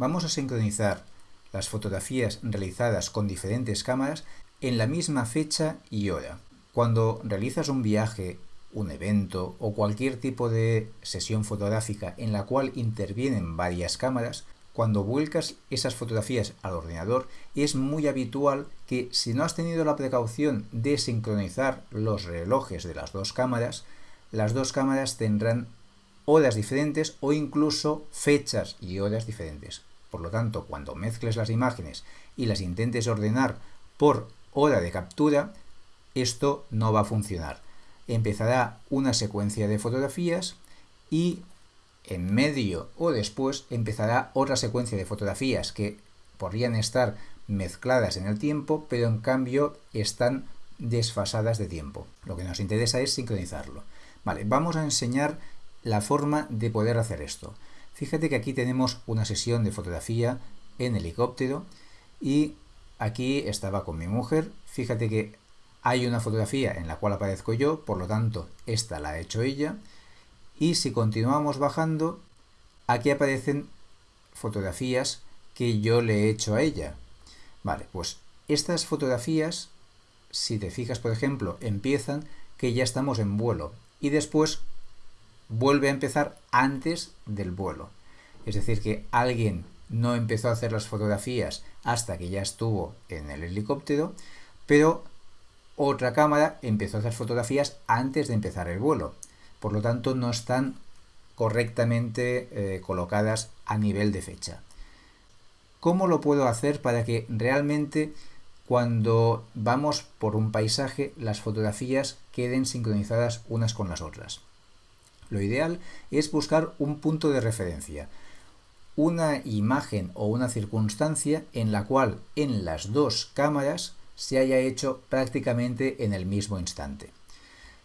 vamos a sincronizar las fotografías realizadas con diferentes cámaras en la misma fecha y hora. Cuando realizas un viaje, un evento o cualquier tipo de sesión fotográfica en la cual intervienen varias cámaras, cuando vuelcas esas fotografías al ordenador es muy habitual que si no has tenido la precaución de sincronizar los relojes de las dos cámaras, las dos cámaras tendrán horas diferentes o incluso fechas y horas diferentes. Por lo tanto, cuando mezcles las imágenes y las intentes ordenar por hora de captura, esto no va a funcionar. Empezará una secuencia de fotografías y en medio o después empezará otra secuencia de fotografías que podrían estar mezcladas en el tiempo, pero en cambio están desfasadas de tiempo. Lo que nos interesa es sincronizarlo. Vale, vamos a enseñar la forma de poder hacer esto. Fíjate que aquí tenemos una sesión de fotografía en helicóptero y aquí estaba con mi mujer. Fíjate que hay una fotografía en la cual aparezco yo, por lo tanto esta la ha hecho ella. Y si continuamos bajando, aquí aparecen fotografías que yo le he hecho a ella. Vale, pues estas fotografías, si te fijas por ejemplo, empiezan que ya estamos en vuelo y después vuelve a empezar antes del vuelo. Es decir, que alguien no empezó a hacer las fotografías hasta que ya estuvo en el helicóptero, pero otra cámara empezó a hacer fotografías antes de empezar el vuelo. Por lo tanto, no están correctamente eh, colocadas a nivel de fecha. ¿Cómo lo puedo hacer para que realmente cuando vamos por un paisaje las fotografías queden sincronizadas unas con las otras? Lo ideal es buscar un punto de referencia, una imagen o una circunstancia en la cual en las dos cámaras se haya hecho prácticamente en el mismo instante.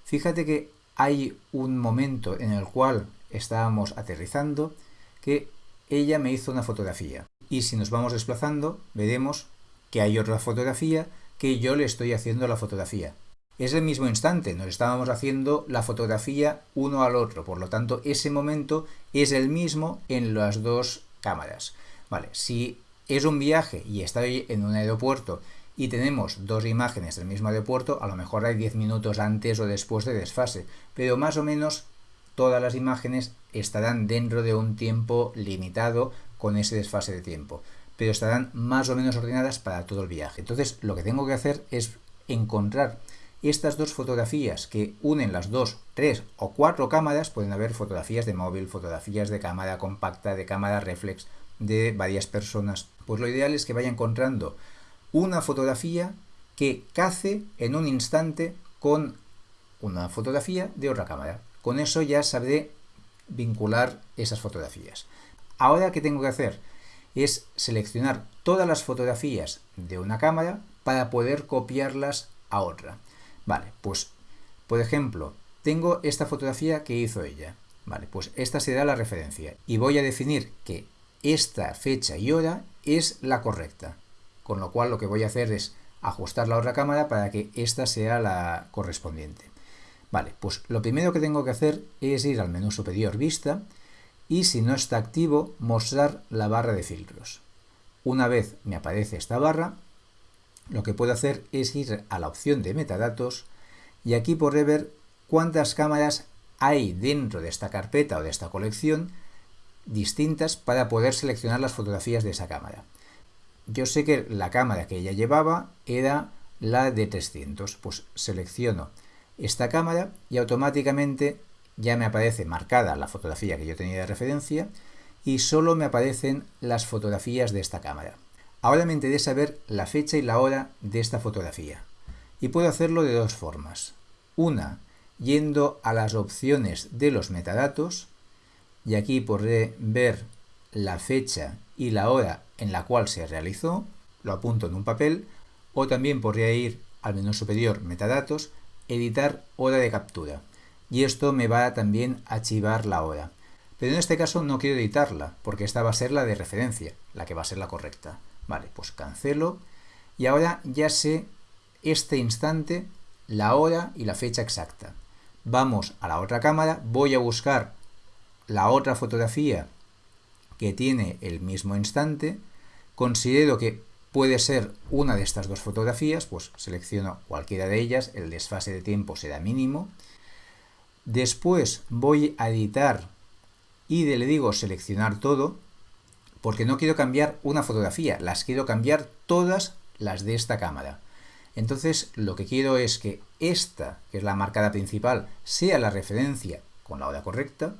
Fíjate que hay un momento en el cual estábamos aterrizando que ella me hizo una fotografía y si nos vamos desplazando veremos que hay otra fotografía que yo le estoy haciendo la fotografía es el mismo instante, nos estábamos haciendo la fotografía uno al otro, por lo tanto ese momento es el mismo en las dos cámaras. Vale, si es un viaje y estoy en un aeropuerto y tenemos dos imágenes del mismo aeropuerto, a lo mejor hay 10 minutos antes o después de desfase, pero más o menos todas las imágenes estarán dentro de un tiempo limitado con ese desfase de tiempo, pero estarán más o menos ordenadas para todo el viaje. Entonces lo que tengo que hacer es encontrar estas dos fotografías que unen las dos, tres o cuatro cámaras, pueden haber fotografías de móvil, fotografías de cámara compacta, de cámara reflex, de varias personas. Pues lo ideal es que vaya encontrando una fotografía que cace en un instante con una fotografía de otra cámara. Con eso ya sabré vincular esas fotografías. Ahora, ¿qué tengo que hacer? Es seleccionar todas las fotografías de una cámara para poder copiarlas a otra. Vale, pues, por ejemplo, tengo esta fotografía que hizo ella. Vale, pues esta será la referencia. Y voy a definir que esta fecha y hora es la correcta. Con lo cual lo que voy a hacer es ajustar la otra cámara para que esta sea la correspondiente. Vale, pues lo primero que tengo que hacer es ir al menú superior Vista y si no está activo, mostrar la barra de filtros. Una vez me aparece esta barra, lo que puedo hacer es ir a la opción de metadatos y aquí podré ver cuántas cámaras hay dentro de esta carpeta o de esta colección distintas para poder seleccionar las fotografías de esa cámara. Yo sé que la cámara que ella llevaba era la de 300, pues selecciono esta cámara y automáticamente ya me aparece marcada la fotografía que yo tenía de referencia y solo me aparecen las fotografías de esta cámara. Ahora me interesa ver la fecha y la hora de esta fotografía. Y puedo hacerlo de dos formas. Una, yendo a las opciones de los metadatos, y aquí podré ver la fecha y la hora en la cual se realizó, lo apunto en un papel, o también podría ir al menú superior metadatos, editar hora de captura. Y esto me va también a archivar la hora. Pero en este caso no quiero editarla, porque esta va a ser la de referencia, la que va a ser la correcta. Vale, pues cancelo. Y ahora ya sé este instante, la hora y la fecha exacta. Vamos a la otra cámara, voy a buscar la otra fotografía que tiene el mismo instante, considero que puede ser una de estas dos fotografías, pues selecciono cualquiera de ellas, el desfase de tiempo será mínimo. Después voy a editar y le digo seleccionar todo, porque no quiero cambiar una fotografía, las quiero cambiar todas las de esta cámara. Entonces lo que quiero es que esta, que es la marcada principal, sea la referencia con la hora correcta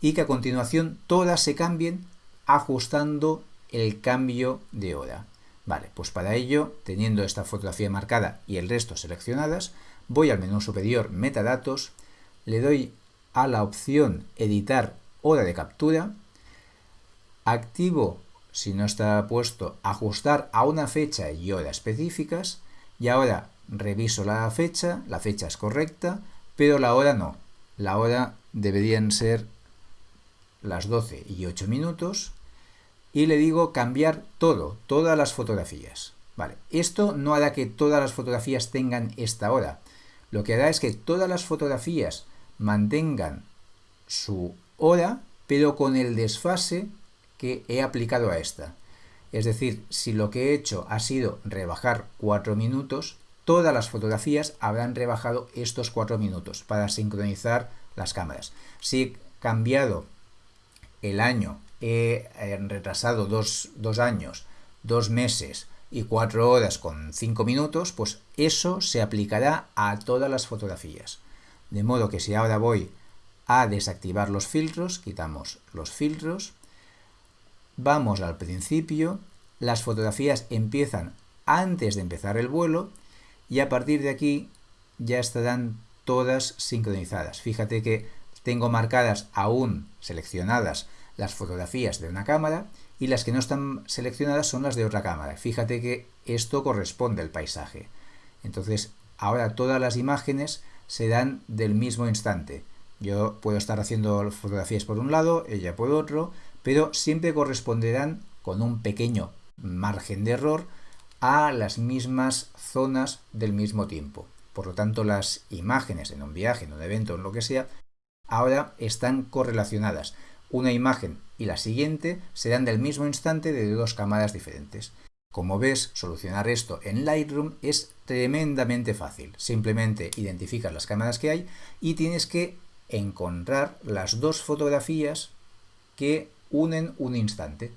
y que a continuación todas se cambien ajustando el cambio de hora. Vale, pues para ello, teniendo esta fotografía marcada y el resto seleccionadas, voy al menú superior Metadatos, le doy a la opción Editar hora de captura, activo, si no está puesto, Ajustar a una fecha y hora específicas, y ahora reviso la fecha, la fecha es correcta, pero la hora no. La hora deberían ser las 12 y 8 minutos y le digo cambiar todo, todas las fotografías. Vale, esto no hará que todas las fotografías tengan esta hora. Lo que hará es que todas las fotografías mantengan su hora, pero con el desfase que he aplicado a esta. Es decir, si lo que he hecho ha sido rebajar 4 minutos, todas las fotografías habrán rebajado estos 4 minutos para sincronizar las cámaras. Si he cambiado el año, he retrasado dos, años, dos meses y 4 horas con 5 minutos, pues eso se aplicará a todas las fotografías. De modo que si ahora voy a desactivar los filtros, quitamos los filtros, Vamos al principio, las fotografías empiezan antes de empezar el vuelo y a partir de aquí ya estarán todas sincronizadas. Fíjate que tengo marcadas aún seleccionadas las fotografías de una cámara y las que no están seleccionadas son las de otra cámara. Fíjate que esto corresponde al paisaje. Entonces, ahora todas las imágenes se dan del mismo instante. Yo puedo estar haciendo fotografías por un lado, ella por otro, pero siempre corresponderán con un pequeño margen de error a las mismas zonas del mismo tiempo. Por lo tanto, las imágenes en un viaje, en un evento, en lo que sea, ahora están correlacionadas. Una imagen y la siguiente serán del mismo instante de dos cámaras diferentes. Como ves, solucionar esto en Lightroom es tremendamente fácil. Simplemente identificas las cámaras que hay y tienes que encontrar las dos fotografías que unen un instante.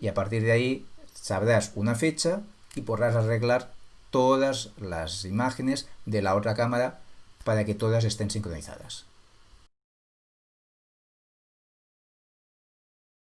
Y a partir de ahí sabrás una fecha y podrás arreglar todas las imágenes de la otra cámara para que todas estén sincronizadas.